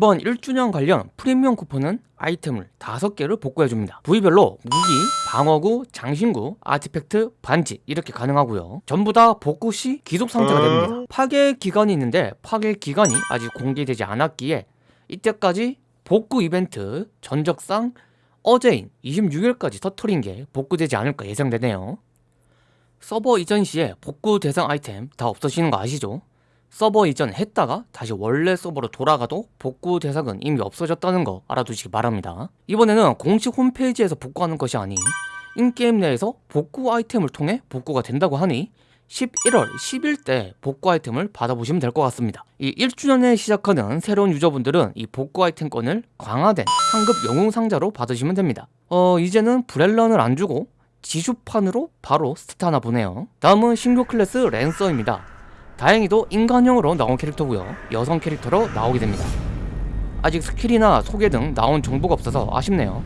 이번 1주년 관련 프리미엄 쿠폰은 아이템을 5개를 복구해줍니다. 부위별로 무기, 방어구, 장신구, 아티팩트, 반지 이렇게 가능하고요. 전부 다 복구 시 기속 상태가 됩니다. 파괴 기간이 있는데 파괴 기간이 아직 공개되지 않았기에 이때까지 복구 이벤트 전적상 어제인 26일까지 터트린 게 복구되지 않을까 예상되네요. 서버 이전 시에 복구 대상 아이템 다 없어지는 거 아시죠? 서버 이전 했다가 다시 원래 서버로 돌아가도 복구 대상은 이미 없어졌다는 거 알아두시기 바랍니다. 이번에는 공식 홈페이지에서 복구하는 것이 아닌 in-game 내에서 복구 아이템을 통해 복구가 된다고 하니 11월 10일 때 복구 아이템을 받아보시면 될 것 같습니다. 이 1주년에 시작하는 새로운 유저분들은 이 복구 아이템권을 강화된 상급 영웅 상자로 받으시면 됩니다. 어 이제는 브렐런을 안 주고 지슈판으로 바로 스타나 보네요. 다음은 신규 클래스 랜서입니다 다행히도 인간형으로 나온 캐릭터고요. 여성 캐릭터로 나오게 됩니다. 아직 스킬이나 소개 등 나온 정보가 없어서 아쉽네요.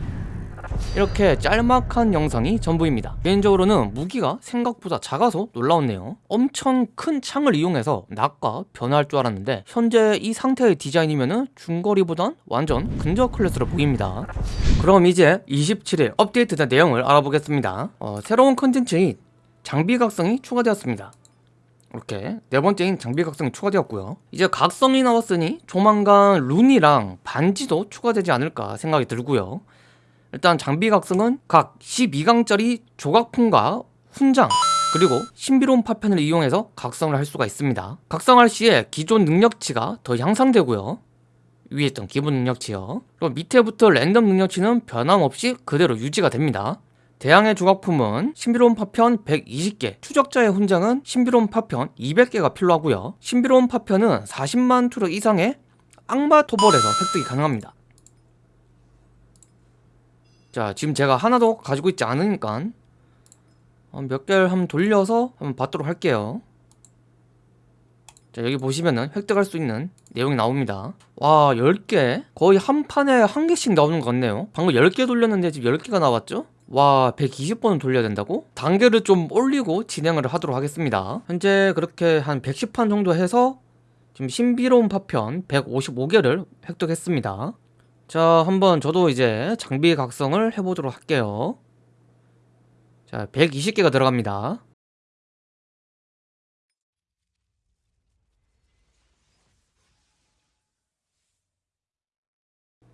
이렇게 짤막한 영상이 전부입니다. 개인적으로는 무기가 생각보다 작아서 놀라웠네요. 엄청 큰 창을 이용해서 낙과 변화할 줄 알았는데 현재 이 상태의 디자인이면 중거리보단 완전 근접 클래스로 보입니다. 그럼 이제 27일 업데이트된 내용을 알아보겠습니다. 어, 새로운 컨텐츠인 장비 각성이 추가되었습니다 이렇게 네 번째인 장비 각성이 추가되었고요. 이제 각성이 나왔으니 조만간 룬이랑 반지도 추가되지 않을까 생각이 들고요. 일단 장비 각성은 각 12강짜리 조각품과 훈장 그리고 신비로운 파편을 이용해서 각성을 할 수가 있습니다. 각성할 시에 기존 능력치가 더 향상되고요. 위에 있던 기본 능력치요. 그리고 밑에부터 랜덤 능력치는 변함없이 그대로 유지가 됩니다 대항의 조각품은 신비로운 파편 120개, 추적자의 훈장은 신비로운 파편 200개가 필요하고요. 신비로운 파편은 40만 투르 이상의 악마 토벌에서 획득이 가능합니다. 자 지금 제가 하나도 가지고 있지 않으니까 어, 몇 개를 한번 돌려서 한번 받도록 할게요. 자 여기 보시면은 획득할 수 있는 내용이 나옵니다. 와 10개? 거의 한 판에 한 개씩 나오는 것 같네요. 방금 10개 돌렸는데 지금 10개가 나왔죠? 와 120번은 돌려야 된다고? 단계를 좀 올리고 진행을 하도록 하겠습니다. 현재 그렇게 한 110판 정도 해서 지금 신비로운 파편 155개를 획득했습니다. 자 한번 저도 이제 장비 각성을 해보도록 할게요. 자 120개가 들어갑니다.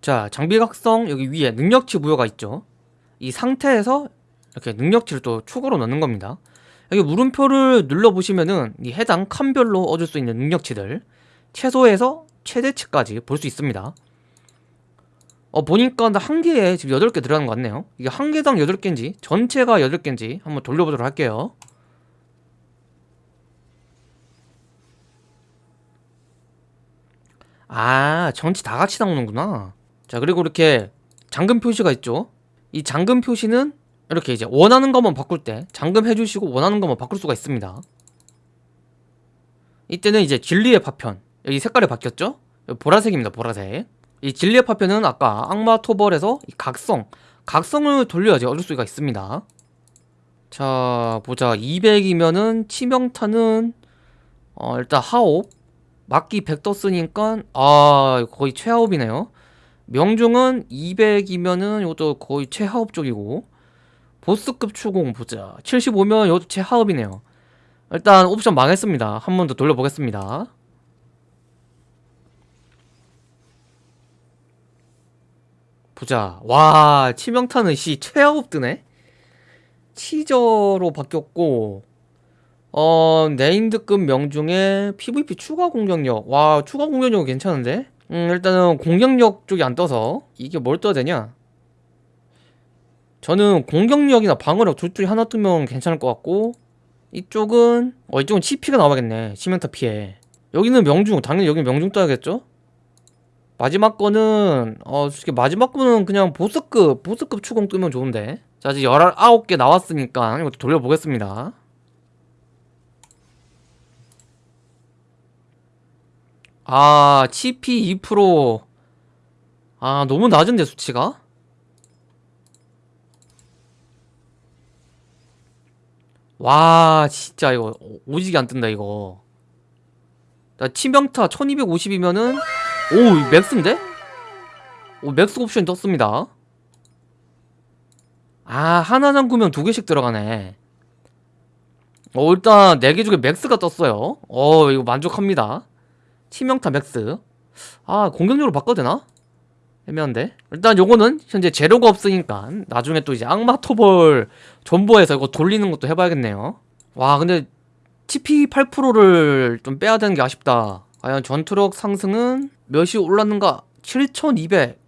자 장비 각성 여기 위에 능력치 부여가 있죠 이 상태에서 이렇게 능력치를 또 추가로 넣는 겁니다. 여기 물음표를 눌러보시면은 이 해당 칸별로 얻을 수 있는 능력치들 최소에서 최대치까지 볼 수 있습니다. 어 보니까 한 개에 지금 8개 들어가는 것 같네요. 이게 한 개당 8개인지 전체가 8개인지 한번 돌려보도록 할게요. 아 전체 다 같이 나오는구나. 자 그리고 이렇게 잠금 표시가 있죠 이 잠금 표시는 이렇게 이제 원하는 것만 바꿀 때 잠금 해주시고 원하는 것만 바꿀 수가 있습니다. 이때는 이제 진리의 파편. 여기 색깔이 바뀌었죠? 보라색입니다 보라색. 이 진리의 파편은 아까 악마 토벌에서 각성 각성을 돌려야지 얻을 수가 있습니다. 자 보자. 200이면은 치명타는 어 일단 하옵. 막기 100 떴으니까 아 거의 최하옵이네요 명중은 200이면은 이것도 거의 최하업 쪽이고 보스급 추공 보자. 75면 이것도 최하업이네요. 일단 옵션 망했습니다. 한 번 더 돌려보겠습니다. 보자. 와 치명타는 씨 최하업 뜨네? 치저로 바뀌었고 어 네임드급 명중에 PVP 추가 공격력. 와 추가 공격력 괜찮은데 음 일단은 공격력 쪽이 안 떠서 이게 뭘 떠야 되냐? 저는 공격력이나 방어력 둘 중에 하나 뜨면 괜찮을 것 같고 이쪽은 어 이쪽은 CP가 나와야겠네. 시멘타 피해. 여기는 명중 당연히 여기 명중 떠야겠죠? 마지막 거는 어 솔직히 마지막 거는 그냥 보스급 보스급 추공 뜨면 좋은데. 자 이제 19개 나왔으니까 이것도 돌려보겠습니다 아 CP 2%아 너무 낮은데 수치가? 와 진짜 이거 오지게 안 뜬다 이거. 나 치명타 1250이면은 오 max인데? 오 max 옵션이 떴습니다. 아 하나 잠그면 두 개씩 들어가네. 어 일단 4개 중에 max가 떴어요. 어 이거 만족합니다 치명타 max. 아 공격력으로 바꿔도 되나? 애매한데. 일단 요거는 현재 재료가 없으니까 나중에 또 이제 악마 토벌 존버해서 이거 돌리는 것도 해봐야겠네요. 와 근데 TP 8%를 좀 빼야 되는 게 아쉽다. 과연 전투력 상승은 몇이 올랐는가? 7200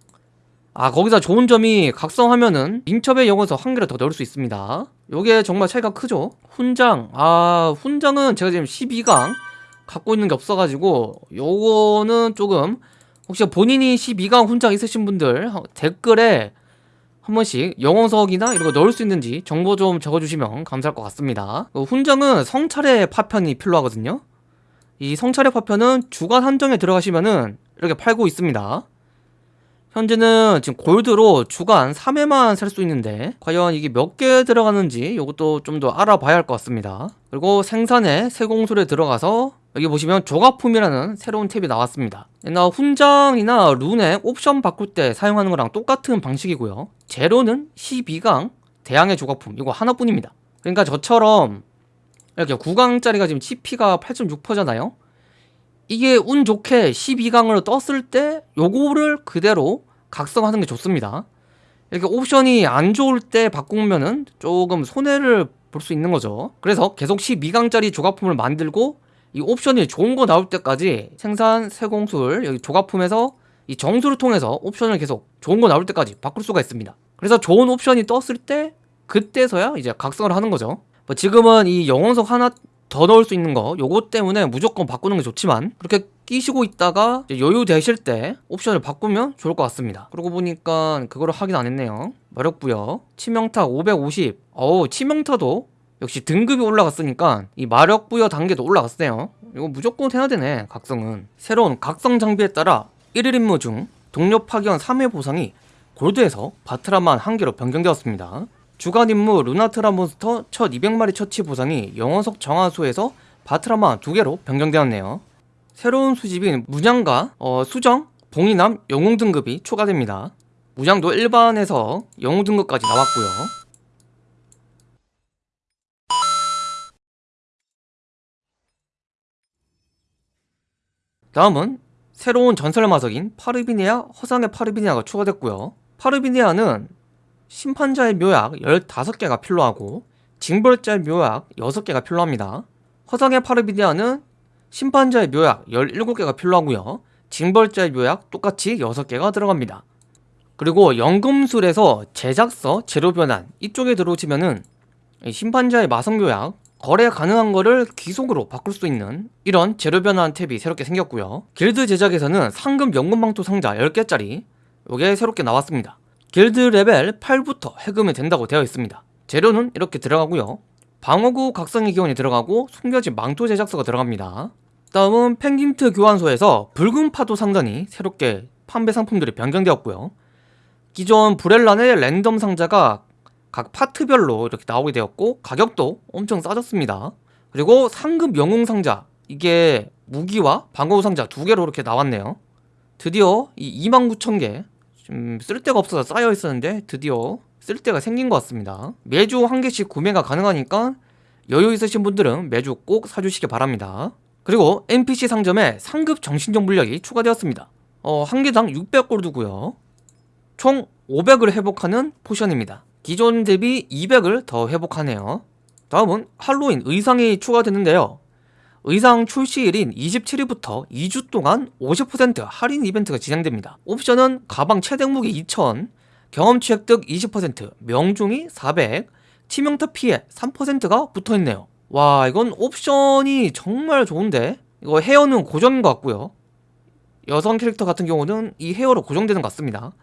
아 거기서 좋은 점이 각성하면은 민첩의 영어에서 한 개를 더 넣을 수 있습니다. 요게 정말 차이가 크죠? 훈장. 아 훈장은 제가 지금 12강 갖고 있는 게 없어가지고 요거는 조금 혹시 본인이 12강 훈장 있으신 분들 댓글에 한 번씩 영어석이나 이런 거 넣을 수 있는지 정보 좀 적어주시면 감사할 것 같습니다. 그 훈장은 성찰의 파편이 필요하거든요. 이 성찰의 파편은 주간 한정에 들어가시면은 이렇게 팔고 있습니다 현재는 지금 골드로 주간 3회만 살 수 있는데 과연 이게 몇 개 들어가는지 이것도 좀 더 알아봐야 할 것 같습니다. 그리고 생산에 세공술에 들어가서 여기 보시면 조각품이라는 새로운 탭이 나왔습니다. 옛날 훈장이나 룬의 옵션 바꿀 때 사용하는 거랑 똑같은 방식이고요. 재료는 12강 대항의 조각품 이거 하나뿐입니다. 그러니까 저처럼 이렇게 9강짜리가 지금 CP가 8.6%잖아요 이게 운 좋게 12강으로 떴을 때 요거를 그대로 각성하는 게 좋습니다. 이렇게 옵션이 안 좋을 때 바꾸면은 조금 손해를 볼 수 있는 거죠. 그래서 계속 12강짜리 조각품을 만들고 이 옵션이 좋은 거 나올 때까지 생산 세공술 여기 조각품에서 이 정수를 통해서 옵션을 계속 좋은 거 나올 때까지 바꿀 수가 있습니다. 그래서 좋은 옵션이 떴을 때 그때서야 이제 각성을 하는 거죠. 뭐 지금은 이 영혼석 하나 더 넣을 수 있는 거. 요거 때문에 무조건 바꾸는 게 좋지만 그렇게 끼시고 있다가 여유 되실 때 옵션을 바꾸면 좋을 것 같습니다. 그러고 보니까 그거를 확인 안 했네요. 마력부여 치명타 550 어우 치명타도 역시 등급이 올라갔으니까 이 마력 부여 단계도 올라갔어요. 이거 무조건 해야 되네 각성은. 새로운 각성 장비에 따라 1일 임무 중 동료 파견 3회 보상이 골드에서 바트라마 한 개로 변경되었습니다 주간 임무 루나트라 몬스터 첫 200마리 처치 보상이 영원석 정화소에서 바트라마 두 개로 변경되었네요. 새로운 수집인 문양과 어, 수정, 봉이남, 영웅 등급이 추가됩니다. 무장도 일반에서 영웅 등급까지 나왔고요. 다음은 새로운 전설 마석인 파르비니아, 허상의 파르비니아가 추가됐고요. 파르비니아는 심판자의 묘약 15개가 필요하고 징벌자의 묘약 6개가 필요합니다. 허상의 파르비디아는 심판자의 묘약 17개가 필요하고요. 징벌자의 묘약 똑같이 6개가 들어갑니다. 그리고 연금술에서 제작서 재료 변환 이쪽에 들어오시면은 심판자의 마성 묘약 거래 가능한 거를 귀속으로 바꿀 수 있는 이런 재료 변환 탭이 새롭게 생겼고요. 길드 제작에서는 상금 연금망토 상자 10개짜리 이게 새롭게 나왔습니다. 길드 레벨 8부터 해금이 된다고 되어 있습니다. 재료는 이렇게 들어가고요. 방어구 각성의 기원이 들어가고 숨겨진 망토 제작소가 들어갑니다. 다음은 펭귄트 교환소에서 붉은 파도 상단이 새롭게 판매 상품들이 변경되었고요. 기존 브렐란의 랜덤 상자가 각 파트별로 이렇게 나오게 되었고 가격도 엄청 싸졌습니다. 그리고 상급 영웅 상자 이게 무기와 방어구 상자 두 개로 이렇게 나왔네요. 드디어 이 29,000개 좀 쓸데가 없어서 쌓여 있었는데 드디어 쓸데가 생긴 것 같습니다. 매주 한 개씩 구매가 가능하니까 여유 있으신 분들은 매주 꼭 사주시기 바랍니다. 그리고 NPC 상점에 상급 정신적 물약이 추가되었습니다. 어, 한 개당 600골드고요. 총 500을 회복하는 포션입니다. 기존 대비 200을 더 회복하네요. 다음은 할로윈 의상이 추가되는데요 의상 출시일인 27일부터 2주 동안 50% 할인 이벤트가 진행됩니다. 옵션은 가방 최대 무기 2000, 경험치 획득 20%, 명중이 400, 치명타 피해 3%가 붙어있네요. 와 이건 옵션이 정말 좋은데 이거 헤어는 고정인 것 같고요. 여성 캐릭터 같은 경우는 이 헤어로 고정되는 것 같습니다.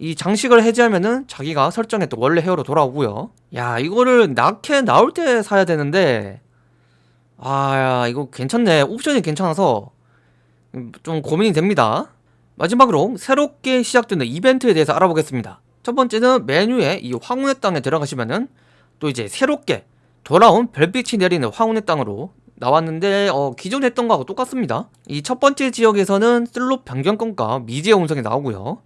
이 장식을 해제하면은 자기가 설정했던 원래 헤어로 돌아오고요. 야 이거를 낙해 나올 때 사야 되는데 아 이거 괜찮네. 옵션이 괜찮아서 좀 고민이 됩니다. 마지막으로 새롭게 시작되는 이벤트에 대해서 알아보겠습니다. 첫 번째는 메뉴에 이 황혼의 땅에 들어가시면은 또 이제 새롭게 돌아온 별빛이 내리는 황혼의 땅으로 나왔는데 어, 기존 했던 거하고 똑같습니다. 이 첫 번째 지역에서는 슬롯 변경권과 미지의 운석이 나오고요.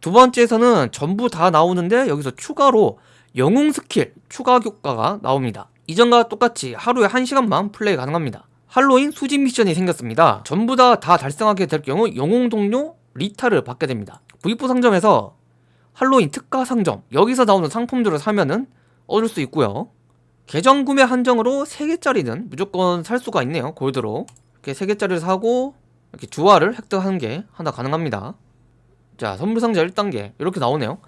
두 번째에서는 전부 다 나오는데 여기서 추가로 영웅 스킬 추가 효과가 나옵니다 이전과 똑같이 하루에 1시간만 플레이 가능합니다. 할로윈 수집 미션이 생겼습니다. 전부 다 다 달성하게 될 경우 영웅 동료 리타를 받게 됩니다. V4 상점에서 할로윈 특가 상점 여기서 나오는 상품들을 사면은 얻을 수 있고요. 계정 구매 한정으로 3개짜리는 무조건 살 수가 있네요 골드로. 이렇게 3개짜리를 사고 이렇게 주화를 획득하는 게 하나 가능합니다. 자 선물상자 1단계 이렇게 나오네요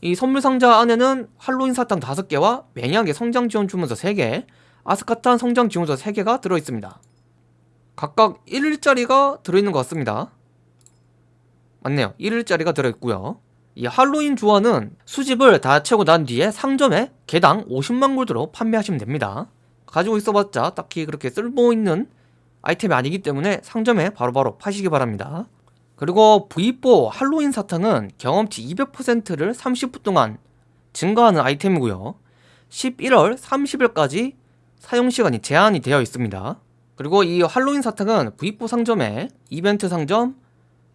이 선물 상자 안에는 할로윈 사탕 5개와 매니악의 성장 지원 주문서 3개 아스카탄 성장 지원서 3개가 들어있습니다. 각각 1일짜리가 들어있는 것 같습니다. 맞네요. 1일짜리가 들어있고요. 이 할로윈 주화는 수집을 다 채우고 난 뒤에 상점에 개당 50만 골드로 판매하시면 됩니다. 가지고 있어봤자 딱히 그렇게 쓸모있는 아이템이 아니기 때문에 상점에 바로바로 파시기 바랍니다 그리고 V4 할로윈 사탕은 경험치 200%를 30분 동안 증가하는 아이템이고요. 11월 30일까지 사용시간이 제한이 되어 있습니다. 그리고 이 할로윈 사탕은 V4 상점에 이벤트 상점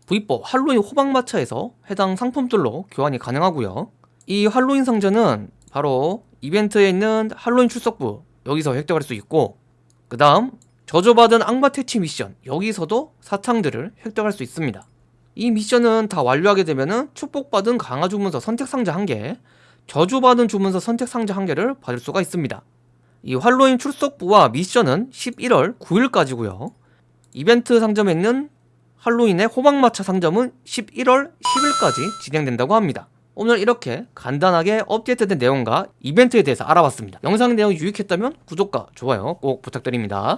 V4 할로윈 호박마차에서 해당 상품들로 교환이 가능하고요. 이 할로윈 상자는 바로 이벤트에 있는 할로윈 출석부 여기서 획득할 수 있고 그 다음 저주받은 악마 퇴치 미션 여기서도 사탕들을 획득할 수 있습니다 이 미션은 다 완료하게 되면은 축복받은 강화 주문서 선택 상자 1개 저주받은 주문서 선택 상자 1개를 받을 수가 있습니다. 이 할로윈 출석부와 미션은 11월 9일까지고요. 이벤트 상점에 있는 할로윈의 호박마차 상점은 11월 10일까지 진행된다고 합니다. 오늘 이렇게 간단하게 업데이트된 내용과 이벤트에 대해서 알아봤습니다. 영상 내용이 유익했다면 구독과 좋아요 꼭 부탁드립니다